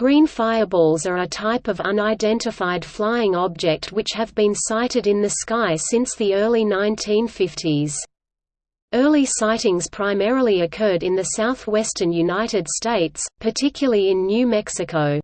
Green fireballs are a type of unidentified flying object which have been sighted in the sky since the early 1950s. Early sightings primarily occurred in the southwestern United States, particularly in New Mexico.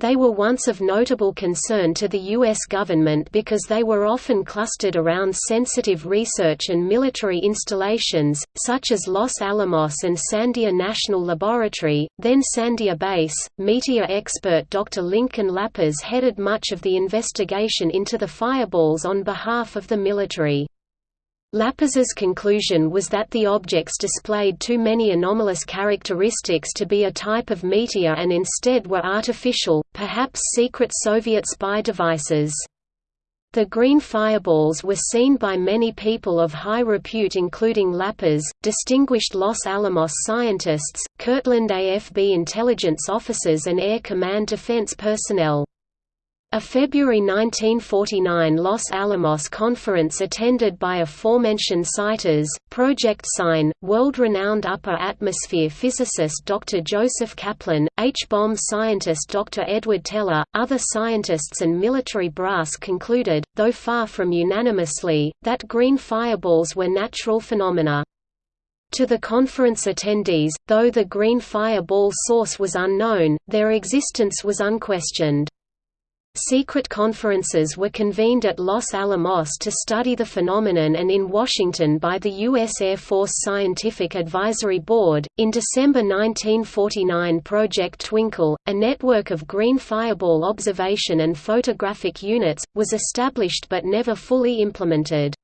They were once of notable concern to the U.S. government because they were often clustered around sensitive research and military installations, such as Los Alamos and Sandia National Laboratory, then Sandia Base. Meteor expert Dr. Lincoln LaPaz headed much of the investigation into the fireballs on behalf of the military. LaPaz's conclusion was that the objects displayed too many anomalous characteristics to be a type of meteor and instead were artificial, perhaps secret Soviet spy devices. The green fireballs were seen by many people of high repute including LaPaz, distinguished Los Alamos scientists, Kirtland AFB intelligence officers and Air Command defense personnel. A February 1949 Los Alamos conference attended by aforementioned sighters, Project Sign, world-renowned upper atmosphere physicist Dr. Joseph Kaplan, H-bomb scientist Dr. Edward Teller, other scientists and military brass concluded, though far from unanimously, that green fireballs were natural phenomena. To the conference attendees, though the green fireball source was unknown, their existence was unquestioned. Secret conferences were convened at Los Alamos to study the phenomenon and in Washington by the U.S. Air Force Scientific Advisory Board. In December 1949, Project Twinkle, a network of green fireball observation and photographic units, was established but never fully implemented.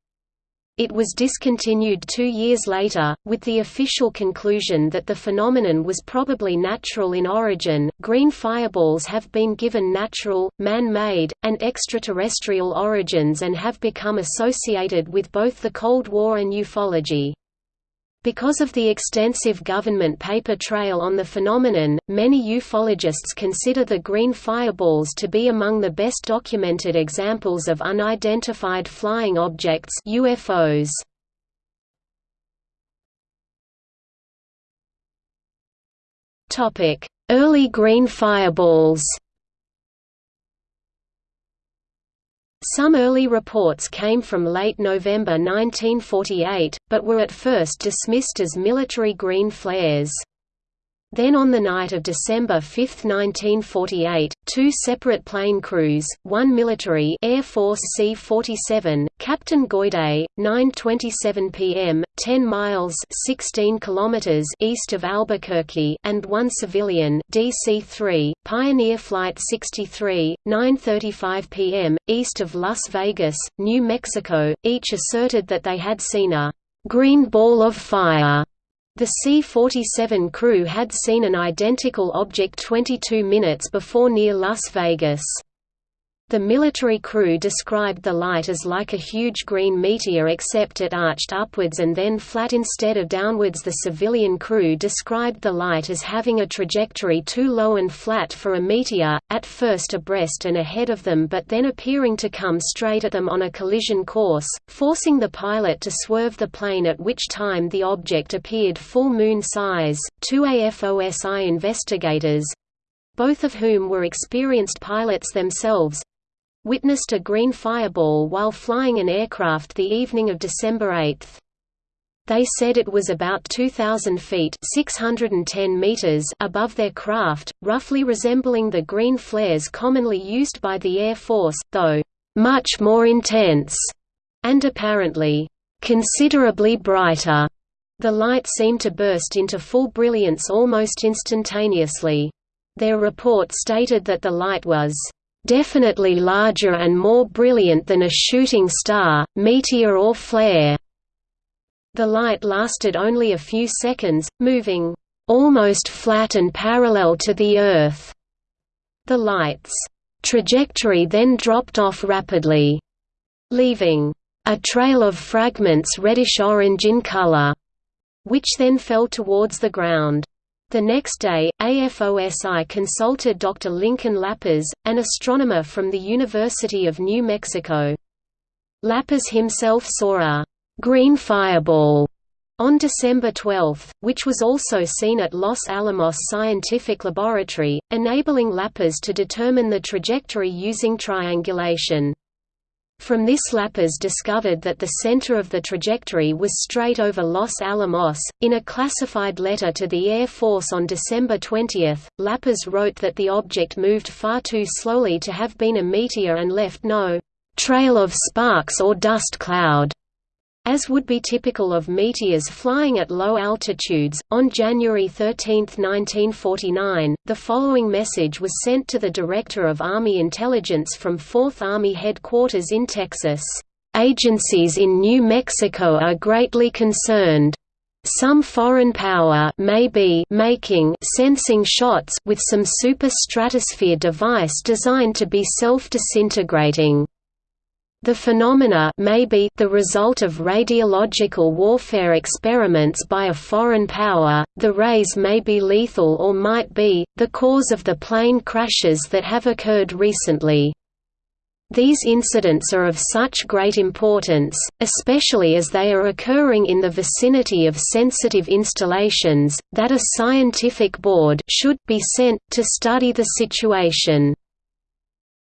It was discontinued two years later, with the official conclusion that the phenomenon was probably natural in origin. Green fireballs have been given natural, man made, and extraterrestrial origins and have become associated with both the Cold War and ufology. Because of the extensive government paper trail on the phenomenon, many ufologists consider the green fireballs to be among the best documented examples of unidentified flying objects UFOs. Early green fireballs Some early reports came from late November 1948, but were at first dismissed as military green flares. Then on the night of December 5, 1948, two separate plane crews, one military Air Force C-47, Captain Goyder, 9.27 p.m., 10 miles 16 kilometers east of Albuquerque and one civilian DC-3, Pioneer Flight 63, 9.35 p.m., east of Las Vegas, New Mexico, each asserted that they had seen a «green ball of fire» The C-47 crew had seen an identical object 22 minutes before near Las Vegas. The military crew described the light as like a huge green meteor except it arched upwards and then flat instead of downwards. The civilian crew described the light as having a trajectory too low and flat for a meteor, at first abreast and ahead of them but then appearing to come straight at them on a collision course, forcing the pilot to swerve the plane at which time the object appeared full moon size. Two AFOSI investigators both of whom were experienced pilots themselves witnessed a green fireball while flying an aircraft the evening of December 8. They said it was about 2,000 feet 610 meters above their craft, roughly resembling the green flares commonly used by the Air Force, though much more intense, and apparently considerably brighter. The light seemed to burst into full brilliance almost instantaneously. Their report stated that the light was definitely larger and more brilliant than a shooting star, meteor or flare. The light lasted only a few seconds, moving almost flat and parallel to the Earth. The light's trajectory then dropped off rapidly, leaving a trail of fragments reddish-orange in color, which then fell towards the ground. The next day, AFOSI consulted Dr. Lincoln LaPaz, an astronomer from the University of New Mexico. LaPaz himself saw a «green fireball» On December 12, which was also seen at Los Alamos Scientific Laboratory, enabling LaPaz to determine the trajectory using triangulation. From this LaPaz discovered that the center of the trajectory was straight over Los Alamos. In a classified letter to the Air Force on December 20, LaPaz wrote that the object moved far too slowly to have been a meteor and left no trail of sparks or dust cloud. As would be typical of meteors flying at low altitudes, on January 13, 1949, the following message was sent to the Director of Army Intelligence from 4th Army Headquarters in Texas. Agencies in New Mexico are greatly concerned. Some foreign power may be making sensing shots with some super stratosphere device designed to be self-disintegrating. The phenomena may be the result of radiological warfare experiments by a foreign power, the rays may be lethal or might be, the cause of the plane crashes that have occurred recently. These incidents are of such great importance, especially as they are occurring in the vicinity of sensitive installations, that a scientific board should be sent to study the situation.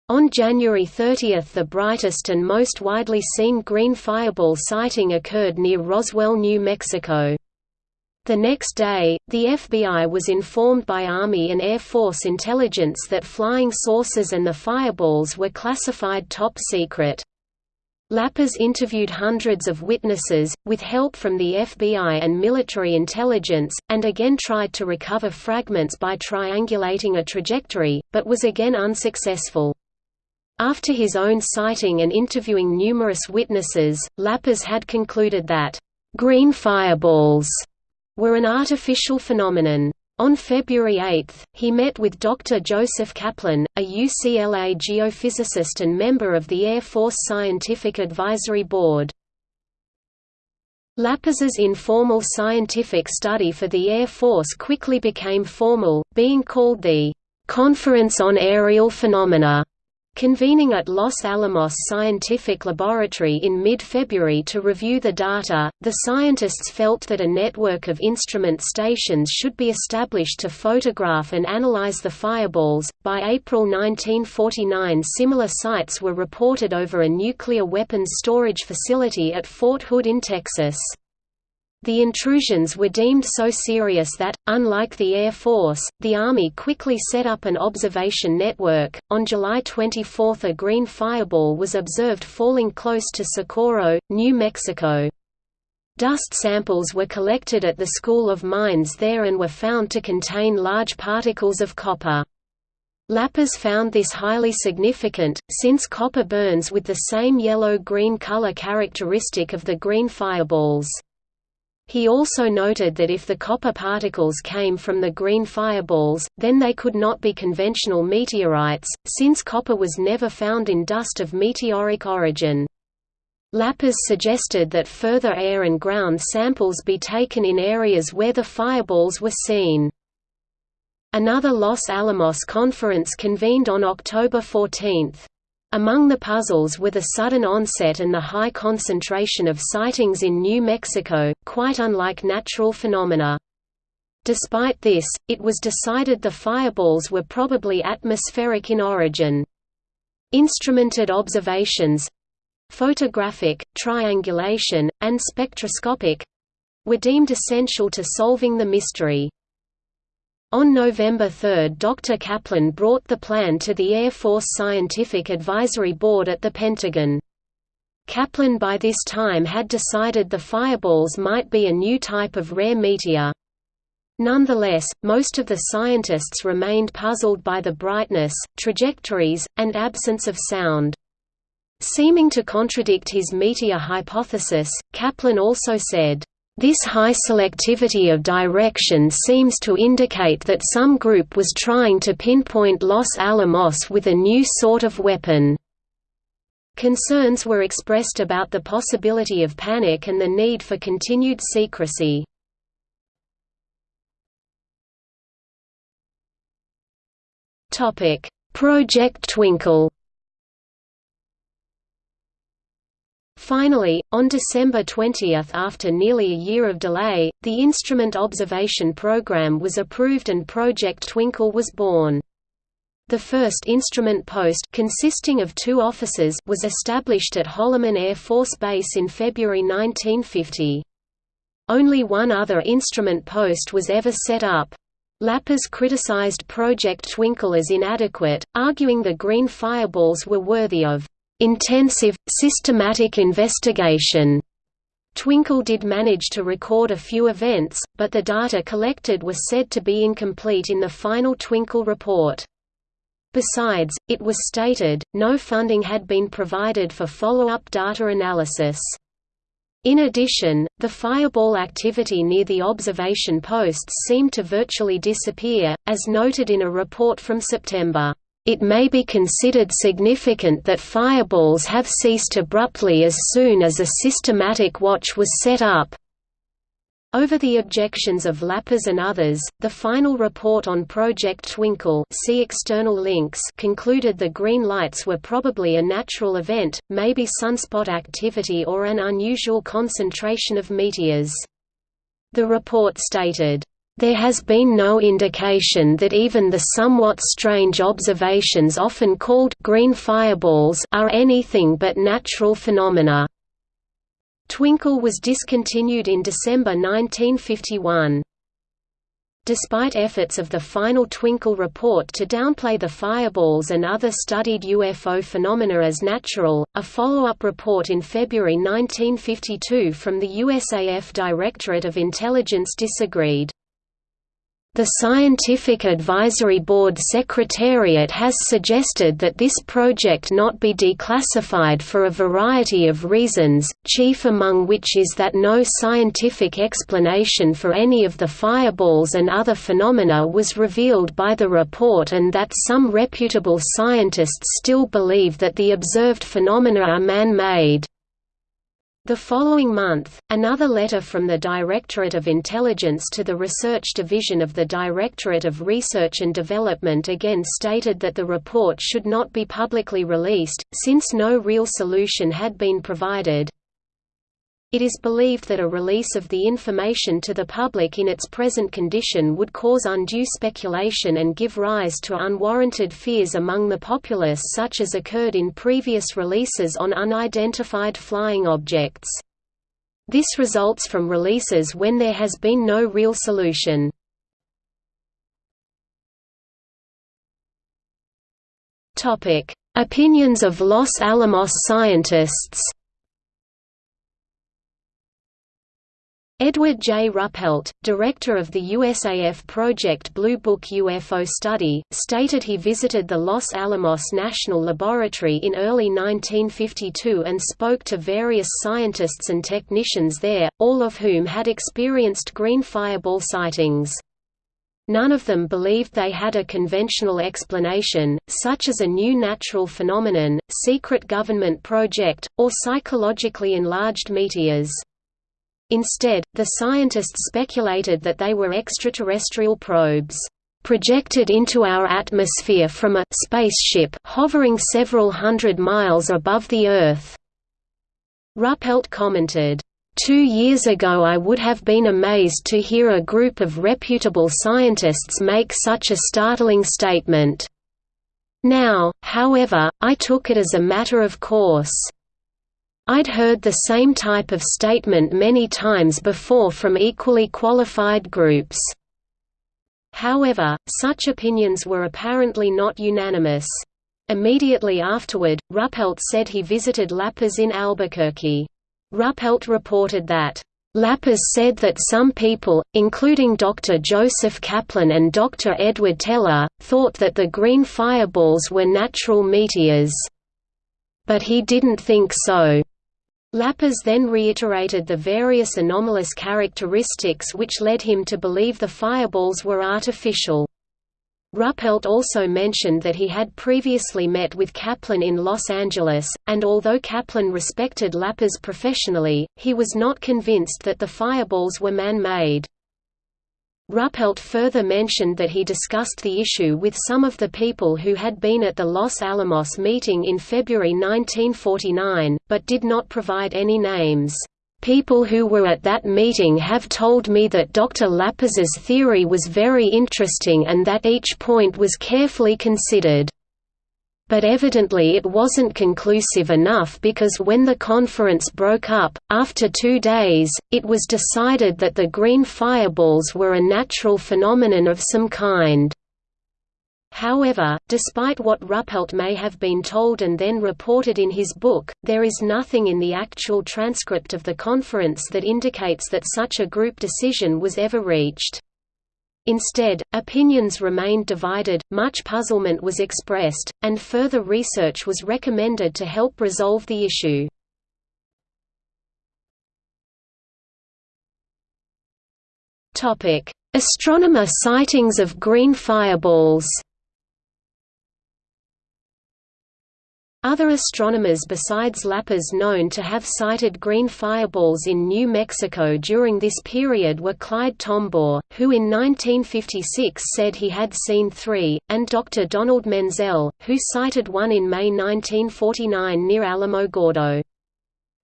On January 30 the brightest and most widely seen green fireball sighting occurred near Roswell, New Mexico. The next day, the FBI was informed by Army and Air Force intelligence that flying saucers and the fireballs were classified top secret. LaPaz interviewed hundreds of witnesses, with help from the FBI and military intelligence, and again tried to recover fragments by triangulating a trajectory, but was again unsuccessful. After his own sighting and interviewing numerous witnesses, LaPaz had concluded that, "...green fireballs," were an artificial phenomenon. On February 8, he met with Dr. Joseph Kaplan, a UCLA geophysicist and member of the Air Force Scientific Advisory Board. LaPaz's informal scientific study for the Air Force quickly became formal, being called the "...conference on aerial phenomena." Convening at Los Alamos Scientific Laboratory in mid-February to review the data, the scientists felt that a network of instrument stations should be established to photograph and analyze the fireballs. By April 1949, similar sites were reported over a nuclear weapons storage facility at Fort Hood in Texas. The intrusions were deemed so serious that, unlike the Air Force, the Army quickly set up an observation network. On July 24, a green fireball was observed falling close to Socorro, New Mexico. Dust samples were collected at the School of Mines there and were found to contain large particles of copper. LaPaz found this highly significant, since copper burns with the same yellow-green color characteristic of the green fireballs. He also noted that if the copper particles came from the green fireballs, then they could not be conventional meteorites, since copper was never found in dust of meteoric origin. LaPaz suggested that further air and ground samples be taken in areas where the fireballs were seen. Another Los Alamos conference convened on October 14. Among the puzzles were the sudden onset and the high concentration of sightings in New Mexico, quite unlike natural phenomena. Despite this, it was decided the fireballs were probably atmospheric in origin. Instrumented observations—photographic, triangulation, and spectroscopic—were deemed essential to solving the mystery. On November 3 Dr. Kaplan brought the plan to the Air Force Scientific Advisory Board at the Pentagon. Kaplan by this time had decided the fireballs might be a new type of rare meteor. Nonetheless, most of the scientists remained puzzled by the brightness, trajectories, and absence of sound. Seeming to contradict his meteor hypothesis, Kaplan also said, this high selectivity of direction seems to indicate that some group was trying to pinpoint Los Alamos with a new sort of weapon. Concerns were expressed about the possibility of panic and the need for continued secrecy. Project Twinkle Finally, on December 20 after nearly a year of delay, the Instrument Observation Program was approved and Project Twinkle was born. The first instrument post consisting of two officers was established at Holloman Air Force Base in February 1950. Only one other instrument post was ever set up. LaPaz criticized Project Twinkle as inadequate, arguing the green fireballs were worthy of intensive, systematic investigation. Twinkle did manage to record a few events, but the data collected was said to be incomplete in the final Twinkle report. Besides, it was stated, no funding had been provided for follow-up data analysis. In addition, the fireball activity near the observation posts seemed to virtually disappear, as noted in a report from September. It may be considered significant that fireballs have ceased abruptly as soon as a systematic watch was set up. Over the objections of LaPaz and others, the final report on Project Twinkle see external links concluded the green lights were probably a natural event, maybe sunspot activity or an unusual concentration of meteors. The report stated, there has been no indication that even the somewhat strange observations often called green fireballs are anything but natural phenomena. Twinkle was discontinued in December 1951. Despite efforts of the final Twinkle report to downplay the fireballs and other studied UFO phenomena as natural, a follow-up report in February 1952 from the USAF Directorate of Intelligence disagreed. The Scientific Advisory Board Secretariat has suggested that this project not be declassified for a variety of reasons, chief among which is that no scientific explanation for any of the fireballs and other phenomena was revealed by the report and that some reputable scientists still believe that the observed phenomena are man-made. The following month, another letter from the Directorate of Intelligence to the Research Division of the Directorate of Research and Development again stated that the report should not be publicly released, since no real solution had been provided. It is believed that a release of the information to the public in its present condition would cause undue speculation and give rise to unwarranted fears among the populace such as occurred in previous releases on unidentified flying objects. This results from releases when there has been no real solution. Opinions of Los Alamos scientists Edward J. Ruppelt, director of the USAF Project Blue Book UFO study, stated he visited the Los Alamos National Laboratory in early 1952 and spoke to various scientists and technicians there, all of whom had experienced green fireball sightings. None of them believed they had a conventional explanation, such as a new natural phenomenon, secret government project, or psychologically enlarged meteors. Instead, the scientists speculated that they were extraterrestrial probes projected into our atmosphere from a spaceship hovering several hundred miles above the Earth. Ruppelt commented, Two years ago I would have been amazed to hear a group of reputable scientists make such a startling statement. Now, however, I took it as a matter of course. I'd heard the same type of statement many times before from equally qualified groups. However, such opinions were apparently not unanimous. Immediately afterward, Ruppelt said he visited LaPaz in Albuquerque. Ruppelt reported that, LaPaz said that some people, including Dr. Joseph Kaplan and Dr. Edward Teller, thought that the green fireballs were natural meteors. But he didn't think so. LaPaz then reiterated the various anomalous characteristics which led him to believe the fireballs were artificial. Ruppelt also mentioned that he had previously met with Kaplan in Los Angeles, and although Kaplan respected LaPaz professionally, he was not convinced that the fireballs were man-made. Ruppelt further mentioned that he discussed the issue with some of the people who had been at the Los Alamos meeting in February 1949, but did not provide any names. People who were at that meeting have told me that Dr. LaPaz's theory was very interesting and that each point was carefully considered. But evidently it wasn't conclusive enough because when the conference broke up, after two days, it was decided that the green fireballs were a natural phenomenon of some kind. However, despite what Ruppelt may have been told and then reported in his book, there is nothing in the actual transcript of the conference that indicates that such a group decision was ever reached. Instead, opinions remained divided, much puzzlement was expressed, and further research was recommended to help resolve the issue. Astronomer sightings of green fireballs Other astronomers besides LaPaz known to have sighted green fireballs in New Mexico during this period were Clyde Tombaugh, who in 1956 said he had seen three, and Dr. Donald Menzel, who sighted one in May 1949 near Alamogordo.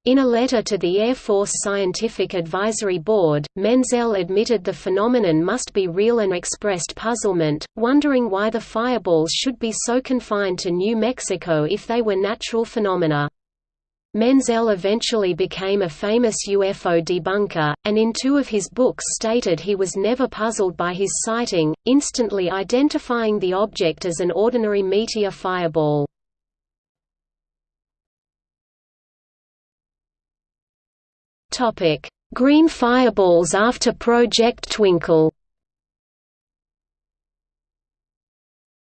In a letter to the Air Force Scientific Advisory Board, Menzel admitted the phenomenon must be real and expressed puzzlement, wondering why the fireballs should be so confined to New Mexico if they were natural phenomena. Menzel eventually became a famous UFO debunker, and in two of his books stated he was never puzzled by his sighting, instantly identifying the object as an ordinary meteor fireball. Topic: Green fireballs after Project Twinkle.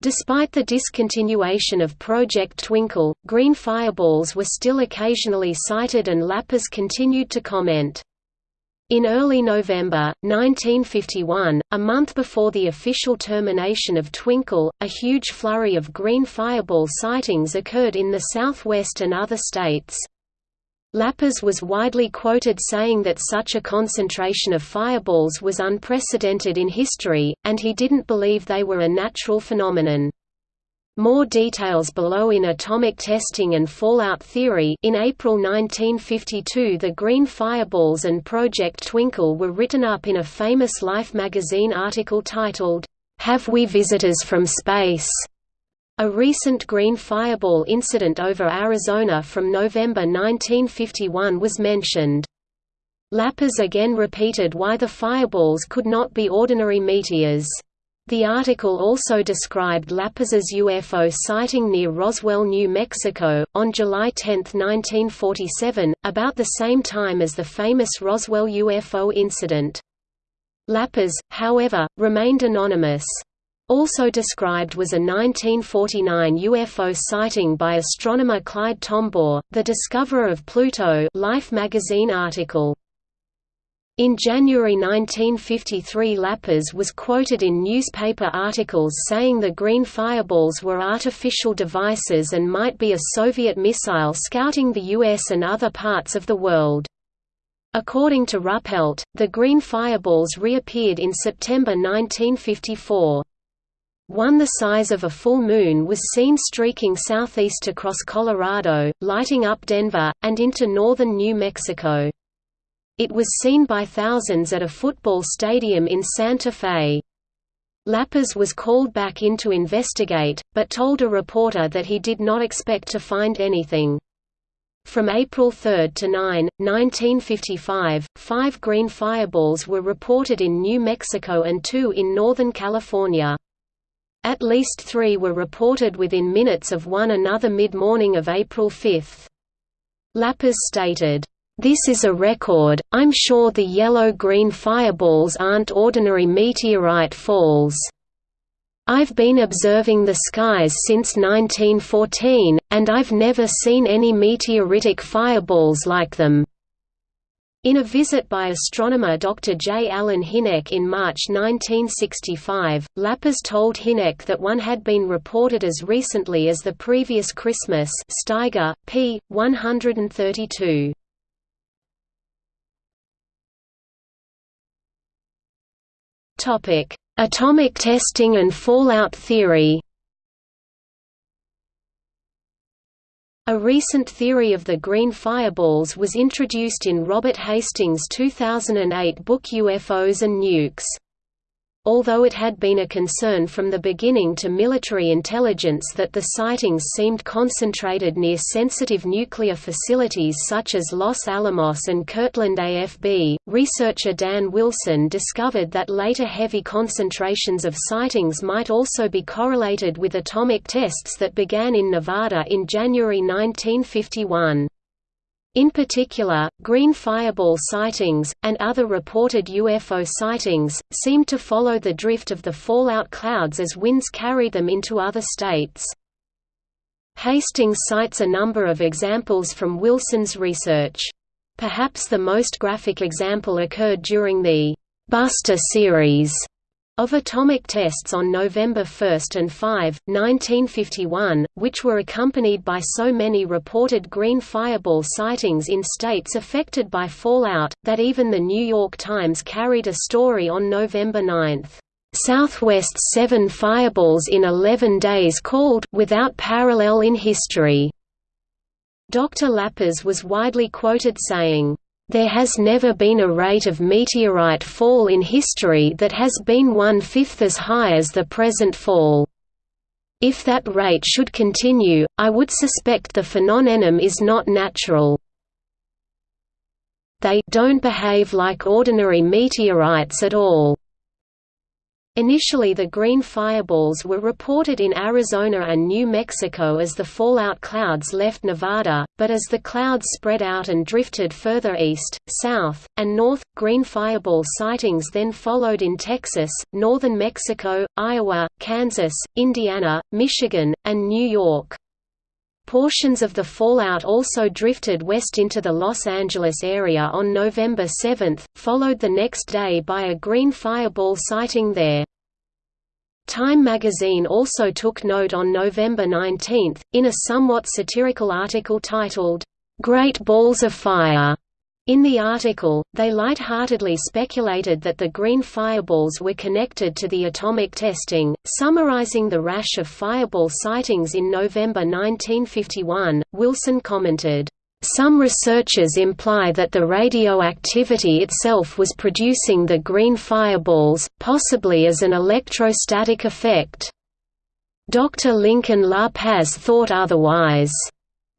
Despite the discontinuation of Project Twinkle, green fireballs were still occasionally sighted and LaPaz continued to comment. In early November, 1951, a month before the official termination of Twinkle, a huge flurry of green fireball sightings occurred in the Southwest and other states. LaPaz was widely quoted saying that such a concentration of fireballs was unprecedented in history, and he didn't believe they were a natural phenomenon. More details below in atomic testing and fallout theory in April 1952 the green fireballs and Project Twinkle were written up in a famous Life magazine article titled, Have We Visitors from Space? A recent green fireball incident over Arizona from November 1951 was mentioned. LaPaz again repeated why the fireballs could not be ordinary meteors. The article also described LaPaz's UFO sighting near Roswell, New Mexico, on July 10, 1947, about the same time as the famous Roswell UFO incident. LaPaz, however, remained anonymous. Also described was a 1949 UFO sighting by astronomer Clyde Tombaugh, the discoverer of Pluto Life magazine article. In January 1953 LaPaz was quoted in newspaper articles saying the green fireballs were artificial devices and might be a Soviet missile scouting the US and other parts of the world. According to Ruppelt, the green fireballs reappeared in September 1954. One the size of a full moon was seen streaking southeast across Colorado, lighting up Denver, and into northern New Mexico. It was seen by thousands at a football stadium in Santa Fe. LaPaz was called back in to investigate, but told a reporter that he did not expect to find anything. From April 3 to 9, 1955, five green fireballs were reported in New Mexico and two in Northern California. At least three were reported within minutes of one another mid-morning of April 5. LaPaz stated, "...this is a record, I'm sure the yellow-green fireballs aren't ordinary meteorite falls. I've been observing the skies since 1914, and I've never seen any meteoritic fireballs like them." In a visit by astronomer Dr. J. Allen Hynek in March 1965, LaPaz told Hynek that one had been reported as recently as the previous Christmas Steiger, p. 132. Atomic testing and fallout theory A recent theory of the green fireballs was introduced in Robert Hastings' 2008 book UFOs and Nukes. Although it had been a concern from the beginning to military intelligence that the sightings seemed concentrated near sensitive nuclear facilities such as Los Alamos and Kirtland AFB, researcher Dan Wilson discovered that later heavy concentrations of sightings might also be correlated with atomic tests that began in Nevada in January 1951. In particular, green fireball sightings, and other reported UFO sightings, seemed to follow the drift of the fallout clouds as winds carried them into other states. Hastings cites a number of examples from Wilson's research. Perhaps the most graphic example occurred during the «Buster» series of atomic tests on November 1 and 5, 1951, which were accompanied by so many reported green fireball sightings in states affected by fallout, that even The New York Times carried a story on November 9. Southwest seven fireballs in 11 days called without parallel in history. Dr. LaPaz was widely quoted saying, there has never been a rate of meteorite fall in history that has been one-fifth as high as the present fall. If that rate should continue, I would suspect the phenomenon is not natural. They don't behave like ordinary meteorites at all. Initially the green fireballs were reported in Arizona and New Mexico as the fallout clouds left Nevada, but as the clouds spread out and drifted further east, south, and north, green fireball sightings then followed in Texas, northern Mexico, Iowa, Kansas, Indiana, Michigan, and New York. Portions of the fallout also drifted west into the Los Angeles area on November 7, followed the next day by a green fireball sighting there. Time magazine also took note on November 19, in a somewhat satirical article titled, "'Great Balls of Fire' In the article, they light-heartedly speculated that the green fireballs were connected to the atomic testing, summarizing the rash of fireball sightings in November 1951. Wilson commented, some researchers imply that the radioactivity itself was producing the green fireballs, possibly as an electrostatic effect. Dr. Lincoln La Paz thought otherwise.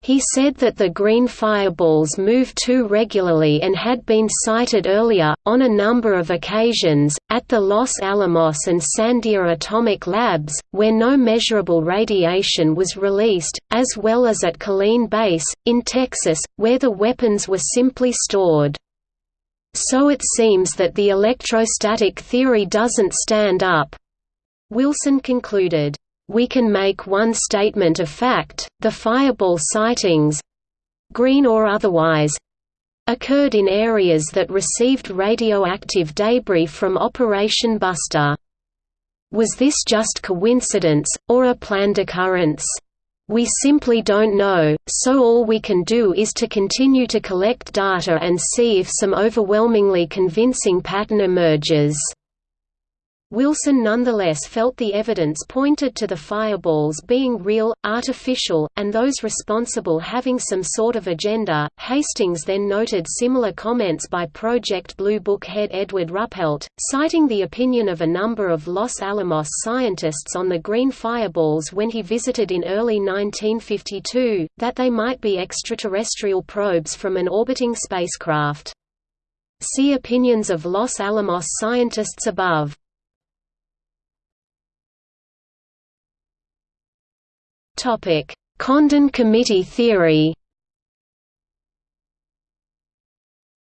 He said that the green fireballs move too regularly and had been sighted earlier, on a number of occasions, at the Los Alamos and Sandia atomic labs, where no measurable radiation was released, as well as at Killeen Base, in Texas, where the weapons were simply stored. So it seems that the electrostatic theory doesn't stand up. Wilson concluded we can make one statement of fact, the fireball sightings—green or otherwise—occurred in areas that received radioactive debris from Operation Buster. Was this just coincidence, or a planned occurrence? We simply don't know, so all we can do is to continue to collect data and see if some overwhelmingly convincing pattern emerges. Wilson nonetheless felt the evidence pointed to the fireballs being real, artificial, and those responsible having some sort of agenda. Hastings then noted similar comments by Project Blue Book head Edward Ruppelt, citing the opinion of a number of Los Alamos scientists on the green fireballs when he visited in early 1952, that they might be extraterrestrial probes from an orbiting spacecraft. See opinions of Los Alamos scientists above. Topic: Condon Committee theory.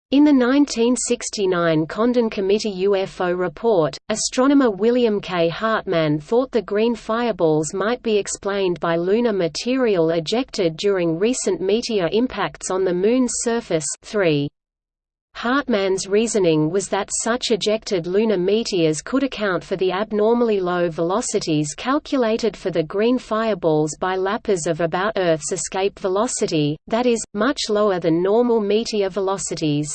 In the 1969 Condon Committee UFO report, astronomer William K. Hartmann thought the green fireballs might be explained by lunar material ejected during recent meteor impacts on the Moon's surface 3. Hartmann's reasoning was that such ejected lunar meteors could account for the abnormally low velocities calculated for the green fireballs by LaPaz of about Earth's escape velocity, that is, much lower than normal meteor velocities.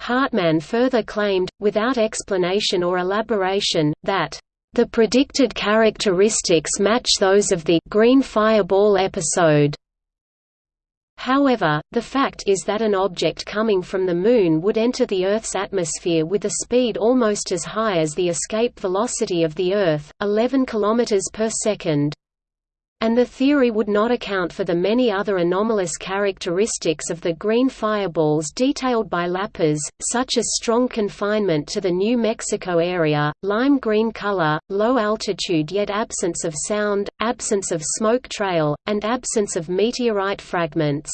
Hartmann further claimed, without explanation or elaboration, that the predicted characteristics match those of the green fireball episode. However, the fact is that an object coming from the Moon would enter the Earth's atmosphere with a speed almost as high as the escape velocity of the Earth, 11 km per second. And the theory would not account for the many other anomalous characteristics of the green fireballs detailed by LaPaz, such as strong confinement to the New Mexico area, lime green color, low altitude yet absence of sound, absence of smoke trail, and absence of meteorite fragments.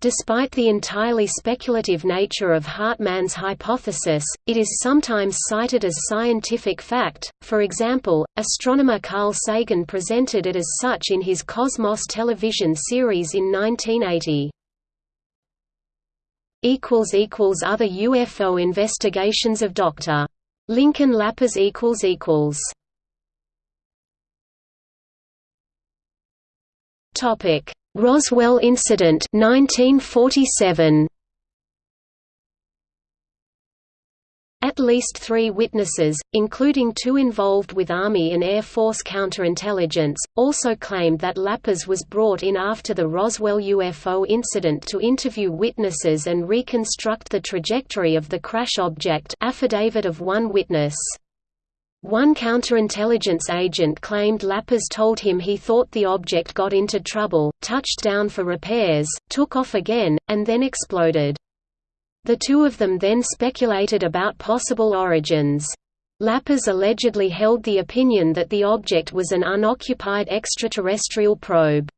Despite the entirely speculative nature of Hartmann's hypothesis, it is sometimes cited as scientific fact, for example, astronomer Carl Sagan presented it as such in his Cosmos television series in 1980. Other UFO investigations of Dr. Lincoln LaPaz Topic Roswell incident 1947 At least three witnesses, including two involved with Army and Air Force counterintelligence, also claimed that LaPaz was brought in after the Roswell UFO incident to interview witnesses and reconstruct the trajectory of the crash object affidavit of one witness. One counterintelligence agent claimed LaPaz told him he thought the object got into trouble, touched down for repairs, took off again, and then exploded. The two of them then speculated about possible origins. LaPaz allegedly held the opinion that the object was an unoccupied extraterrestrial probe.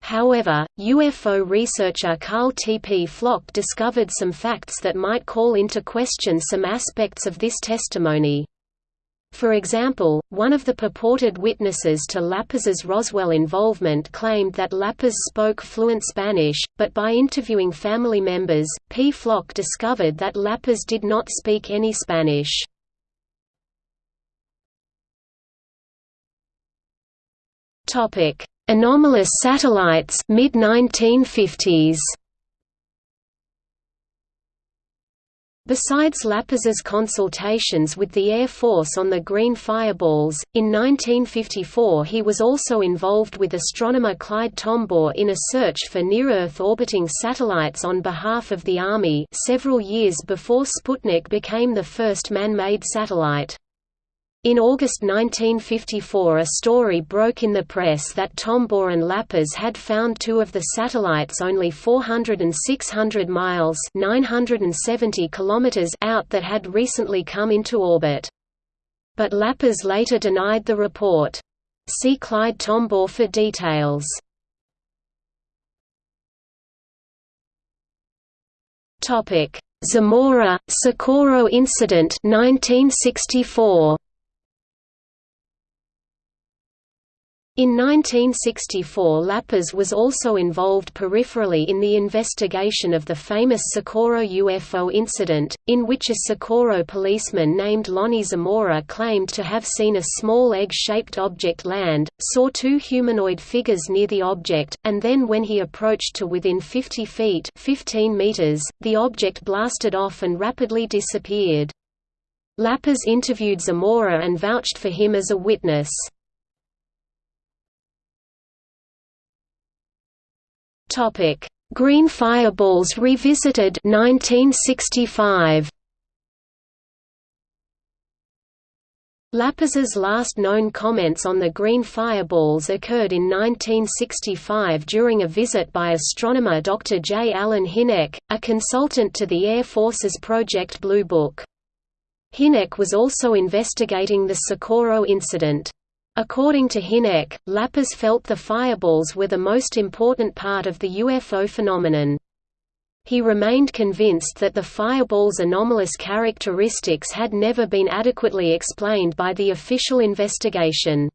However, UFO researcher Karl T. Pflock discovered some facts that might call into question some aspects of this testimony. For example, one of the purported witnesses to Lapaz's Roswell involvement claimed that LaPaz spoke fluent Spanish, but by interviewing family members, Pflock discovered that LaPaz did not speak any Spanish. Anomalous satellites mid-1950s Besides LaPaz's consultations with the Air Force on the green fireballs, in 1954 he was also involved with astronomer Clyde Tombaugh in a search for near-Earth orbiting satellites on behalf of the Army several years before Sputnik became the first man-made satellite. In August 1954 a story broke in the press that Tombaugh and LaPaz had found two of the satellites only 400 and 600 miles 970 kilometers out that had recently come into orbit. But LaPaz later denied the report. See Clyde Tombaugh for details. Zamora, Socorro incident 1964. In 1964 LaPaz was also involved peripherally in the investigation of the famous Socorro UFO incident, in which a Socorro policeman named Lonnie Zamora claimed to have seen a small egg-shaped object land, saw two humanoid figures near the object, and then when he approached to within 50 feet 15 meters, the object blasted off and rapidly disappeared. LaPaz interviewed Zamora and vouched for him as a witness. Topic: Green Fireballs Revisited 1965. LaPaz's last known comments on the green fireballs occurred in 1965 during a visit by astronomer Dr. J. Allen Hynek, a consultant to the Air Force's Project Blue Book. Hynek was also investigating the Socorro incident. According to Hynek, LaPaz felt the fireballs were the most important part of the UFO phenomenon. He remained convinced that the fireball's anomalous characteristics had never been adequately explained by the official investigation.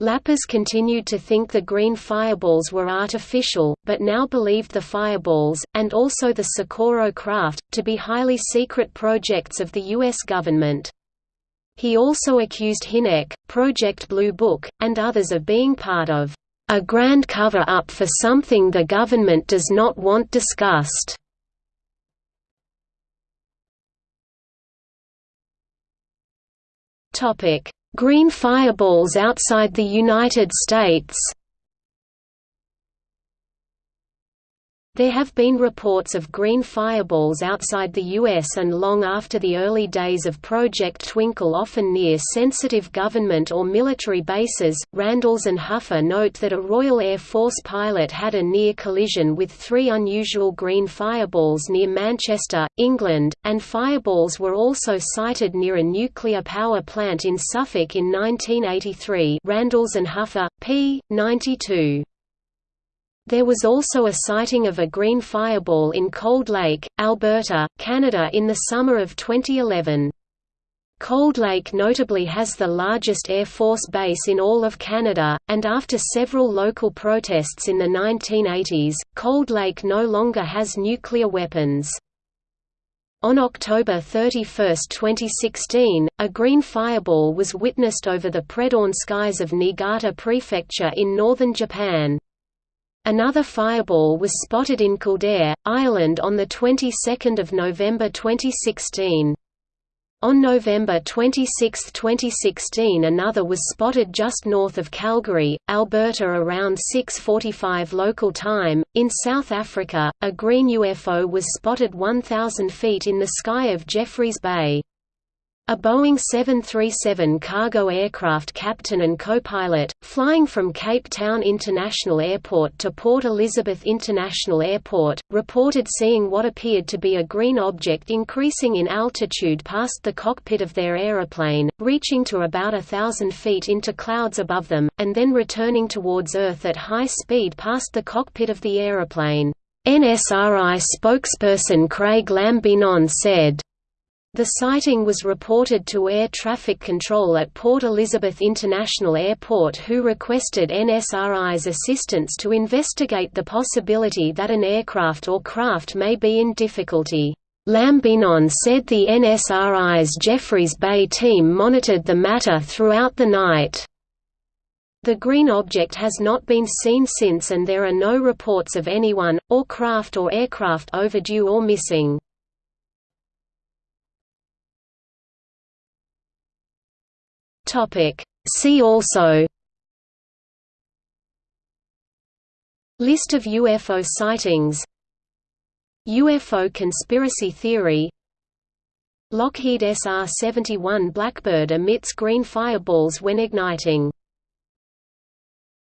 LaPaz continued to think the green fireballs were artificial, but now believed the fireballs, and also the Socorro craft, to be highly secret projects of the U.S. government. He also accused Hynek, Project Blue Book, and others of being part of a grand cover-up for something the government does not want discussed. Green fireballs outside the United States There have been reports of green fireballs outside the U.S. and long after the early days of Project Twinkle often near sensitive government or military bases. Randles and Huffer note that a Royal Air Force pilot had a near collision with three unusual green fireballs near Manchester, England, and fireballs were also sighted near a nuclear power plant in Suffolk in 1983 Randles and Huffer, p. 92. There was also a sighting of a green fireball in Cold Lake, Alberta, Canada in the summer of 2011. Cold Lake notably has the largest Air Force base in all of Canada, and after several local protests in the 1980s, Cold Lake no longer has nuclear weapons. On October 31, 2016, a green fireball was witnessed over the pre-dawn skies of Niigata Prefecture in northern Japan. Another fireball was spotted in Kildare, Ireland on the 22nd of November 2016. On November 26, 2016 another was spotted just north of Calgary, Alberta around 6.45 local time. In South Africa, a green UFO was spotted 1,000 feet in the sky of Jeffreys Bay. A Boeing 737 cargo aircraft captain and co-pilot, flying from Cape Town International Airport to Port Elizabeth International Airport, reported seeing what appeared to be a green object increasing in altitude past the cockpit of their aeroplane, reaching to about a thousand feet into clouds above them, and then returning towards Earth at high speed past the cockpit of the aeroplane. NSRI spokesperson Craig Lambinon said, the sighting was reported to Air Traffic Control at Port Elizabeth International Airport who requested NSRI's assistance to investigate the possibility that an aircraft or craft may be in difficulty. Lambinon said the NSRI's Jeffreys Bay team monitored the matter throughout the night. The green object has not been seen since and there are no reports of anyone, or craft or aircraft overdue or missing. Topic. See also List of UFO sightings UFO conspiracy theory Lockheed SR-71 Blackbird emits green fireballs when igniting